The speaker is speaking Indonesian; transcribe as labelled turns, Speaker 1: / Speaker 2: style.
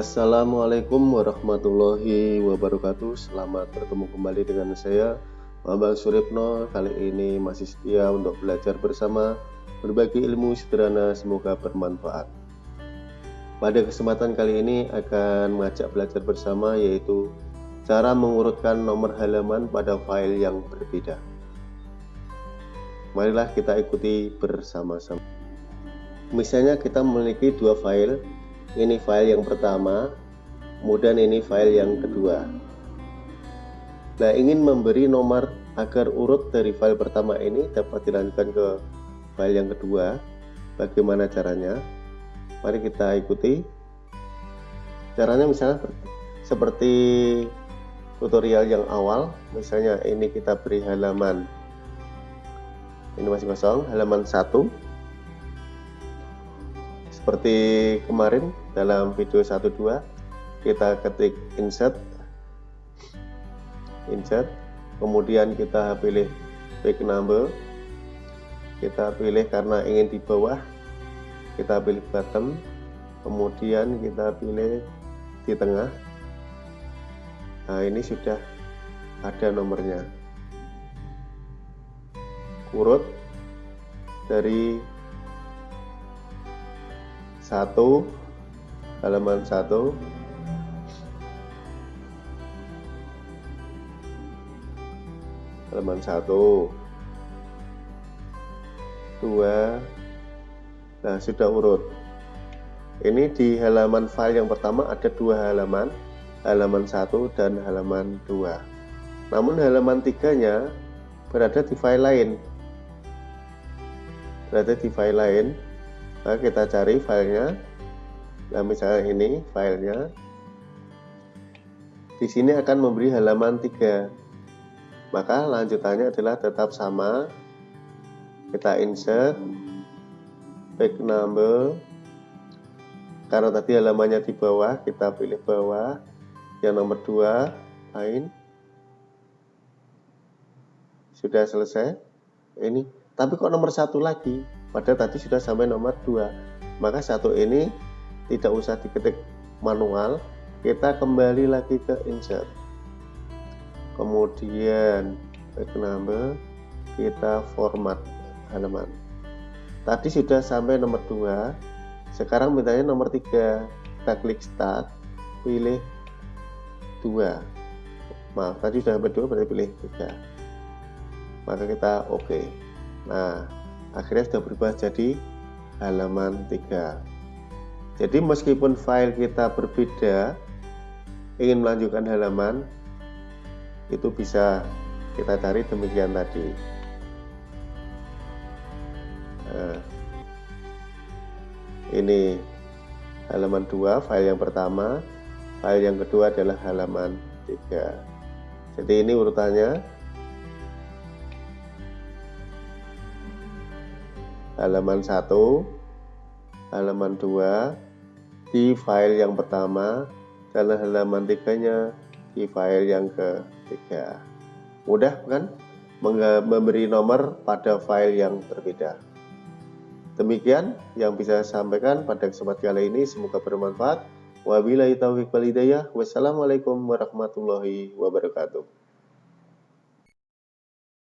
Speaker 1: Assalamualaikum warahmatullahi wabarakatuh. Selamat bertemu kembali dengan saya Bambang Suripno. Kali ini masih setia untuk belajar bersama Berbagi ilmu sederhana semoga bermanfaat. Pada kesempatan kali ini akan mengajak belajar bersama yaitu Cara mengurutkan nomor halaman pada file yang berbeda. Marilah kita ikuti bersama-sama. Misalnya kita memiliki dua file ini file yang pertama kemudian ini file yang kedua. Nah ingin memberi nomor agar urut dari file pertama ini dapat dilanjutkan ke file yang kedua. Bagaimana caranya? Mari kita ikuti. Caranya misalnya seperti tutorial yang awal. Misalnya ini kita beri halaman. Ini masih kosong halaman 1 seperti kemarin dalam video 12 kita ketik insert insert kemudian kita pilih page number kita pilih karena ingin di bawah kita pilih bottom kemudian kita pilih di tengah. Nah ini sudah ada nomornya. Urut dari satu. Halaman satu. Halaman satu. Dua. Nah sudah urut. Ini di halaman file yang pertama ada dua halaman halaman satu dan halaman dua. Namun halaman tiganya berada di file lain. Berada di file lain nah, kita cari filenya. Nah misalnya ini filenya. Di sini akan memberi halaman 3 maka lanjutannya adalah tetap sama. Kita insert. Back number. Karena tadi halamannya di bawah kita pilih bawah. Yang nomor 2 lain. Sudah selesai? Ini. Tapi kok nomor satu lagi pada tadi sudah sampai nomor 2 maka satu ini tidak usah diketik manual kita kembali lagi ke insert. Kemudian back number kita format halaman. Tadi sudah sampai nomor 2 sekarang mintanya nomor 3 kita klik start pilih 2 maaf tadi sudah sampai 2 berarti pilih 3 maka kita oke. Okay. nah akhirnya sudah berubah jadi halaman 3 jadi meskipun file kita berbeda ingin melanjutkan halaman itu bisa kita cari demikian tadi. Nah, ini halaman 2 file yang pertama. File yang kedua adalah halaman 3 jadi ini urutannya halaman 1 halaman 2 di file yang pertama dan halaman 3 nya di file yang ketiga. Mudah kan? Memberi nomor pada file yang berbeda. Demikian yang bisa saya sampaikan pada kesempatan kali ini. Semoga bermanfaat. Wabillahi taufiq walhidayah wassalamualaikum warahmatullahi wabarakatuh